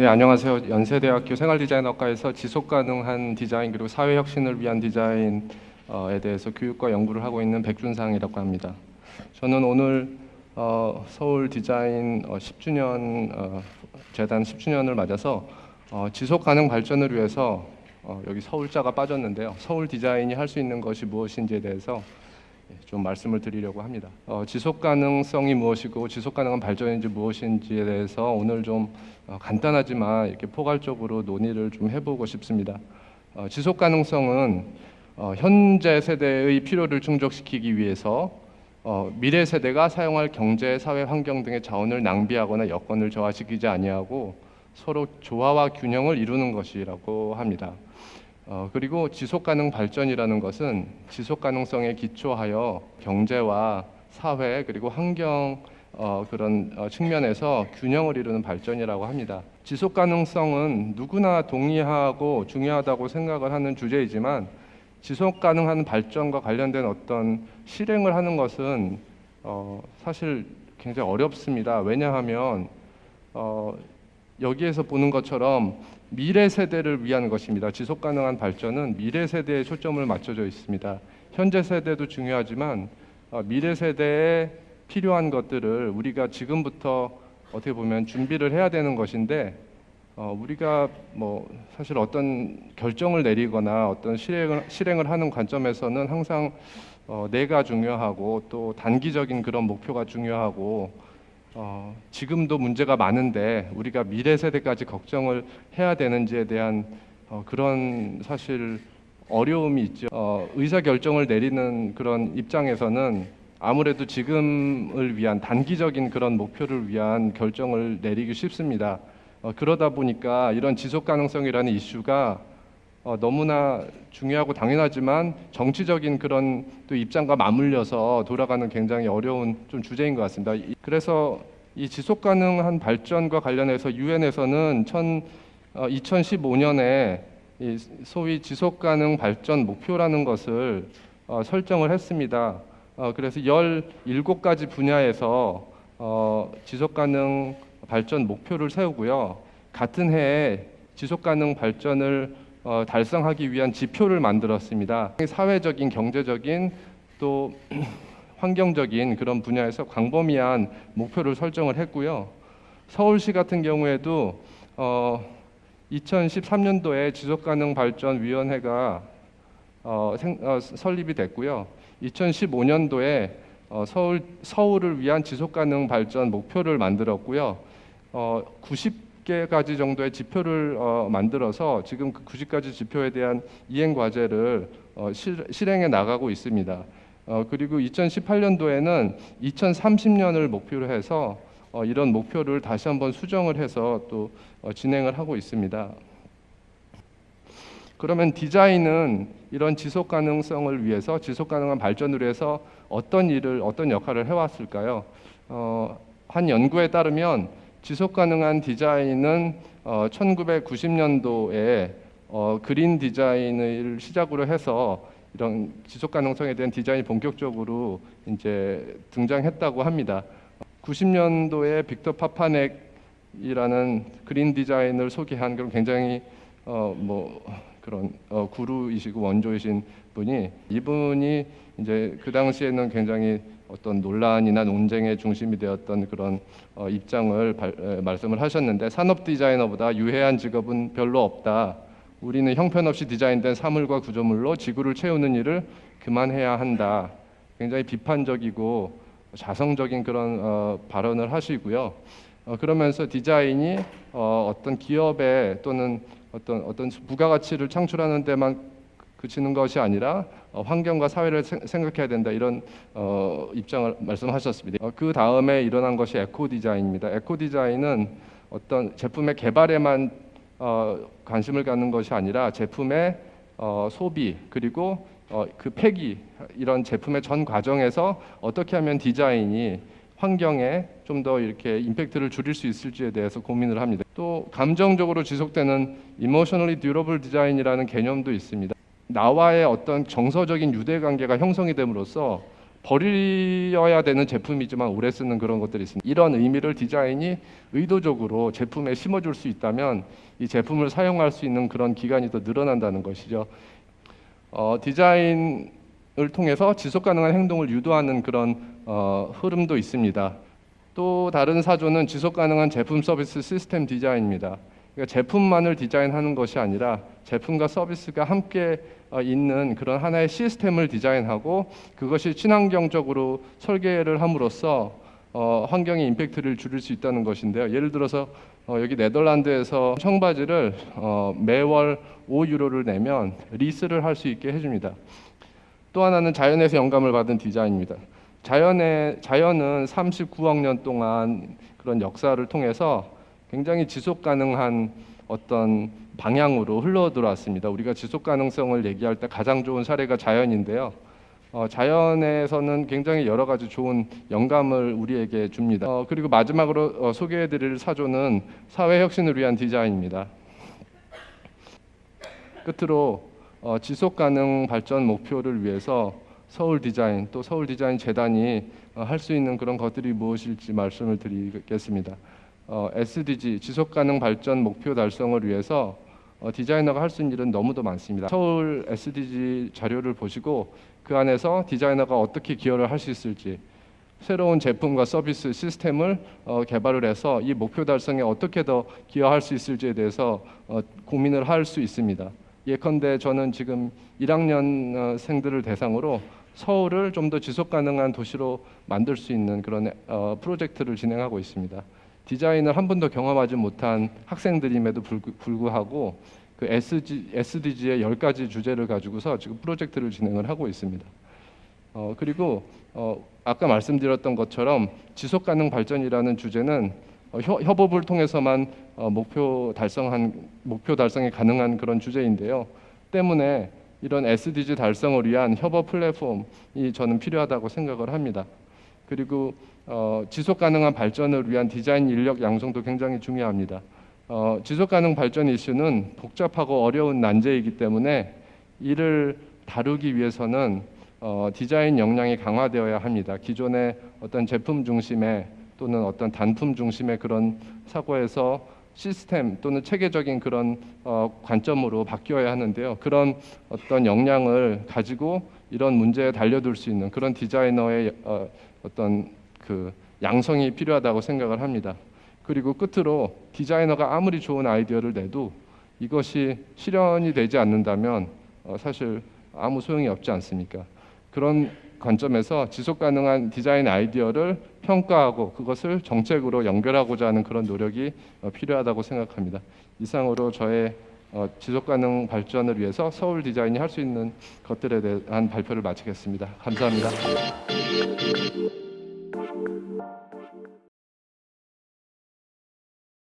네, 안녕하세요. 연세대학교 생활디자인학과에서 지속가능한 디자인 그리고 사회혁신을 위한 디자인에 대해서 교육과 연구를 하고 있는 백준상이라고 합니다. 저는 오늘 어, 서울 디자인 어, 10주년 어, 재단 10주년을 맞아서 어, 지속가능 발전을 위해서 어, 여기 서울자가 빠졌는데요. 서울 디자인이 할 수 있는 것이 무엇인지에 대해서 예, 좀 말씀을 드리려고 합니다. 어, 지속 가능성이 무엇이고 지속 가능한 발전인지 무엇인지에 대해서 오늘 좀 어, 간단하지만 이렇게 포괄적으로 논의를 좀 해보고 싶습니다. 어, 지속 가능성은 어, 현재 세대의 필요를 충족시키기 위해서 어, 미래 세대가 사용할 경제, 사회 환경 등의 자원을 낭비하거나 여건을 저하시키지 아니하고 서로 조화와 균형을 이루는 것이라고 합니다. 어, 그리고 지속 가능 발전이라는 것은 지속 가능성에 기초하여 경제와 사회 그리고 환경 어, 그런 어, 측면에서 균형을 이루는 발전이라고 합니다. 지속 가능성은 누구나 동의하고 중요하다고 생각을 하는 주제이지만 지속 가능한 발전과 관련된 어떤 실행을 하는 것은 어, 사실 굉장히 어렵습니다. 왜냐하면 어, 여기에서 보는 것처럼 미래 세대를 위한 것입니다. 지속 가능한 발전은 미래 세대에 초점을 맞춰져 있습니다. 현재 세대도 중요하지만 어, 미래 세대에 필요한 것들을 우리가 지금부터 어떻게 보면 준비를 해야 되는 것인데 어, 우리가 뭐 사실 어떤 결정을 내리거나 어떤 실행을, 실행을 하는 관점에서는 항상 어, 내가 중요하고 또 단기적인 그런 목표가 중요하고 어, 지금도 문제가 많은데 우리가 미래 세대까지 걱정을 해야 되는지에 대한 어, 그런 사실 어려움이 있죠. 어, 의사 결정을 내리는 그런 입장에서는 아무래도 지금을 위한 단기적인 그런 목표를 위한 결정을 내리기 쉽습니다. 어, 그러다 보니까 이런 지속 가능성이라는 이슈가 어, 너무나 중요하고 당연하지만 정치적인 그런 또 입장과 맞물려서 돌아가는 굉장히 어려운 좀 주제인 것 같습니다. 이- 그래서 이 지속 가능한 발전과 관련해서 유엔에서는 천, 어, 2015년에 이 소위 지속 가능 발전 목표라는 것을 어, 설정을 했습니다. 어, 그래서 17가지 분야에서 어, 지속 가능 발전 목표를 세우고요. 같은 해에 지속 가능 발전을 어, 달성하기 위한 지표를 만들었습니다. 사회적인, 경제적인 또 환경적인 그런 분야에서 광범위한 목표를 설정을 했고요. 서울시 같은 경우에도 어, 2013년도에 지속가능 발전 위원회가 어, 생, 어, 설립이 됐고요. 2015년도에 어, 서울 서울을 위한 지속가능 발전 목표를 만들었고요. 어, 90 개가지 정도의 지표를 어, 만들어서 지금 그 90가지 지표에 대한 이행 과제를 어, 실, 실행해 나가고 있습니다. 어, 그리고 2018년도에는 2030년을 목표로 해서 어, 이런 목표를 다시 한번 수정을 해서 또 어, 진행을 하고 있습니다. 그러면 디자인은 이런 지속 가능성을 위해서 지속 가능한 발전을 위해서 어떤 일을 어떤 역할을 해왔을까요? 어, 한 연구에 따르면 지속 가능한 디자인은 어, 1990년도에 어, 그린 디자인을 시작으로 해서 이런 지속 가능성에 대한 디자인이 본격적으로 이제 등장했다고 합니다. 90년도에 빅터 파파넥이라는 그린 디자인을 소개한 그런 굉장히 어, 뭐 그런 어, 구루이시고 원조이신 분이 이분이 이제 그 당시에는 굉장히 어떤 논란이나 논쟁의 중심이 되었던 그런 어, 입장을 발, 에, 말씀을 하셨는데 산업 디자이너보다 유해한 직업은 별로 없다. 우리는 형편없이 디자인된 사물과 구조물로 지구를 채우는 일을 그만해야 한다. 굉장히 비판적이고 자성적인 그런 어, 발언을 하시고요. 어, 그러면서 디자인이 어, 어떤 기업에 또는 어떤 어떤 부가가치를 창출하는 데만 그치는 것이 아니라 어, 환경과 사회를 생, 생각해야 된다 이런 어, 입장을 말씀하셨습니다. 어, 그 다음에 일어난 것이 에코 디자인입니다. 에코 디자인은 어떤 제품의 개발에만 어, 관심을 갖는 것이 아니라 제품의 어, 소비 그리고 어, 그 폐기 이런 제품의 전 과정에서 어떻게 하면 디자인이 환경에 좀 더 이렇게 임팩트를 줄일 수 있을지에 대해서 고민을 합니다. 또 감정적으로 지속되는 emotionally durable design이라는 개념도 있습니다. 나와의 어떤 정서적인 유대 관계가 형성이 됨으로써 버려야 되는 제품이지만 오래 쓰는 그런 것들이 있습니다. 이런 의미를 디자인이 의도적으로 제품에 심어줄 수 있다면 이 제품을 사용할 수 있는 그런 기간이 더 늘어난다는 것이죠. 어, 디자인을 통해서 지속 가능한 행동을 유도하는 그런 어, 흐름도 있습니다. 또 다른 사조는 지속 가능한 제품 서비스 시스템 디자인입니다. 그러니까 제품만을 디자인하는 것이 아니라 제품과 서비스가 함께 어, 있는 그런 하나의 시스템을 디자인하고 그것이 친환경적으로 설계를 함으로써 어, 환경에 임팩트를 줄일 수 있다는 것인데요. 예를 들어서 어, 여기 네덜란드에서 청바지를 어, 매월 5유로를 내면 리스를 할 수 있게 해줍니다. 또 하나는 자연에서 영감을 받은 디자인입니다. 자연의 자연은 39억 년 동안 그런 역사를 통해서 굉장히 지속 가능한 어떤 방향으로 흘러 들어왔습니다. 우리가 지속 가능성을 얘기할 때 가장 좋은 사례가 자연인데요. 어, 자연에서는 굉장히 여러 가지 좋은 영감을 우리에게 줍니다. 어, 그리고 마지막으로 어, 소개해드릴 사조는 사회 혁신을 위한 디자인입니다. 끝으로 어, 지속 가능 발전 목표를 위해서 서울 디자인 또 서울 디자인 재단이 어, 할수 있는 그런 것들이 무엇일지 말씀을 드리겠습니다. 어, SDG 지속 가능 발전 목표 달성을 위해서 어, 디자이너가 할 수 있는 일은 너무도 많습니다. 서울 SDG 자료를 보시고 그 안에서 디자이너가 어떻게 기여를 할 수 있을지 새로운 제품과 서비스 시스템을 어, 개발을 해서 이 목표 달성에 어떻게 더 기여할 수 있을지에 대해서 어, 고민을 할 수 있습니다. 예컨대 저는 지금 1학년생들을 대상으로 서울을 좀 더 지속 가능한 도시로 만들 수 있는 그런 어, 프로젝트를 진행하고 있습니다. 디자인을 한 번도 경험하지 못한 학생들임에도 불구, 불구 하고 그 SG, SDG의 10가지 주제를 가지고서 지금 프로젝트를 진행을 하고 있습니다. 어, 그리고 어, 아까 말씀드렸던 것처럼 지속 가능 발전이라는 주제는 어, 협, 협업을 통해서만 어, 목표 달성한 목표 달성이 가능한 그런 주제인데요. 때문에 이런 SDG 달성을 위한 협업 플랫폼이 저는 필요하다고 생각을 합니다. 그리고 어, 지속 가능한 발전을 위한 디자인 인력 양성도 굉장히 중요합니다. 어, 지속 가능 발전 이슈는 복잡하고 어려운 난제이기 때문에 이를 다루기 위해서는 어, 디자인 역량이 강화되어야 합니다. 기존의 어떤 제품 중심의 또는 어떤 단품 중심의 그런 사고에서 시스템 또는 체계적인 그런 어, 관점으로 바뀌어야 하는데요. 그런 어떤 역량을 가지고 이런 문제에 달려들 수 있는 그런 디자이너의 어, 어떤 그 양성이 필요하다고 생각을 합니다. 그리고 끝으로 디자이너가 아무리 좋은 아이디어를 내도 이것이 실현이 되지 않는다면 어, 사실 아무 소용이 없지 않습니까? 그런 관점에서 지속 가능한 디자인 아이디어를 평가하고 그것을 정책으로 연결하고자 하는 그런 노력이 어, 필요하다고 생각합니다. 이상으로 저의 어, 지속 가능 발전을 위해서 서울 디자인이 할 수 있는 것들에 대한 발표를 마치겠습니다. 감사합니다.